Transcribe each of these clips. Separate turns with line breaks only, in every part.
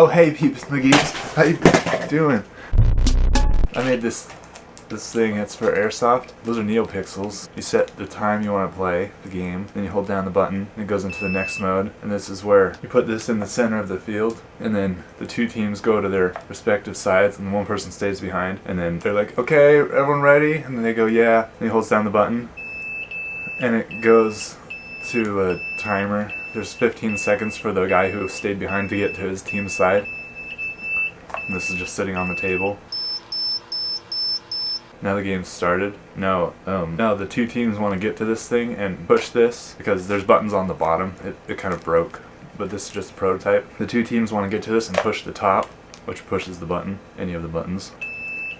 Oh hey peeps McGeeps, how you doing? I made this this thing, it's for airsoft. Those are NeoPixels. You set the time you want to play the game, then you hold down the button, and it goes into the next mode. And this is where you put this in the center of the field, and then the two teams go to their respective sides, and one person stays behind. And then they're like, okay, everyone ready? And then they go, yeah. And he holds down the button, and it goes to a timer. There's 15 seconds for the guy who stayed behind to get to his team's side. And this is just sitting on the table. Now the game's started. Now, um, now the two teams want to get to this thing and push this because there's buttons on the bottom. It, it kind of broke, but this is just a prototype. The two teams want to get to this and push the top, which pushes the button, any of the buttons.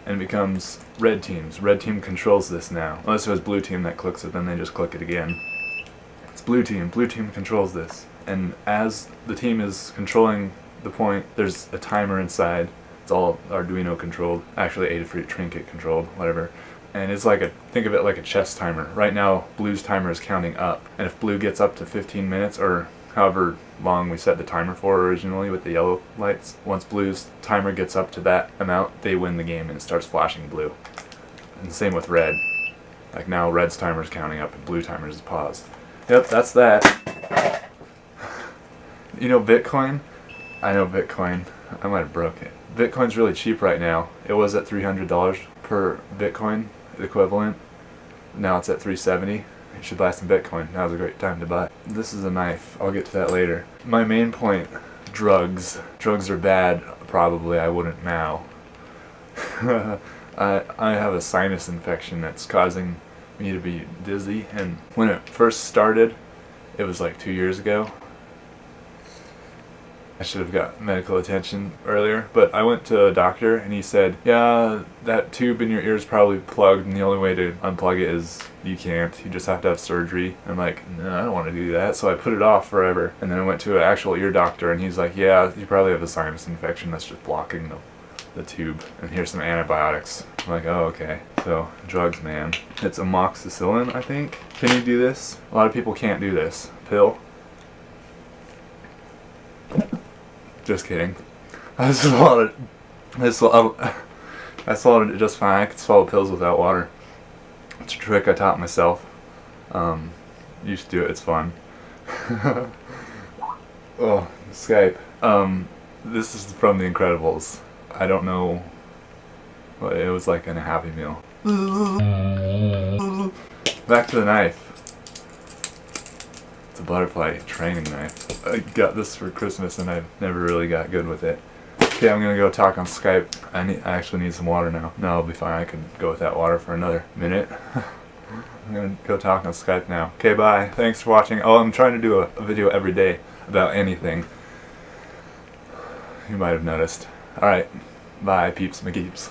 And it becomes red teams. Red team controls this now. Unless it was blue team that clicks it, then they just click it again. It's blue team. Blue team controls this. And as the team is controlling the point, there's a timer inside it's all Arduino controlled, actually Adafruit Trinket controlled, whatever. And it's like a, think of it like a chess timer. Right now, Blue's timer is counting up. And if Blue gets up to 15 minutes, or however long we set the timer for originally with the yellow lights, once Blue's timer gets up to that amount, they win the game and it starts flashing blue. And same with Red. Like now, Red's timer is counting up and Blue timer is paused. Yep, that's that. You know Bitcoin? I know Bitcoin. I might have broke it. Bitcoin's really cheap right now. It was at $300 per Bitcoin equivalent. Now it's at 370. You should buy some Bitcoin. Now's a great time to buy. This is a knife. I'll get to that later. My main point, drugs. Drugs are bad. Probably I wouldn't now. I, I have a sinus infection that's causing me to be dizzy and when it first started, it was like two years ago, I should have got medical attention earlier, but I went to a doctor and he said, yeah, that tube in your ear is probably plugged and the only way to unplug it is you can't. You just have to have surgery. I'm like, no, I don't want to do that. So I put it off forever. And then I went to an actual ear doctor and he's like, yeah, you probably have a sinus infection that's just blocking the, the tube. And here's some antibiotics. I'm like, oh, okay. So, drugs, man. It's amoxicillin, I think. Can you do this? A lot of people can't do this. Pill. Just kidding. I swallowed it. I swallowed, I swallowed it just fine. I could swallow pills without water. It's a trick I taught myself. Um, you should do it. It's fun. oh, Skype. Um, this is from The Incredibles. I don't know. It was like in a Happy Meal. Back to the knife. It's a butterfly training knife. I got this for Christmas and I never really got good with it. Okay, I'm gonna go talk on Skype. I, need, I actually need some water now. No, I'll be fine. I can go with that water for another minute. I'm gonna go talk on Skype now. Okay, bye. Thanks for watching. Oh, I'm trying to do a, a video every day about anything. You might have noticed. Alright, bye peeps McGeeps.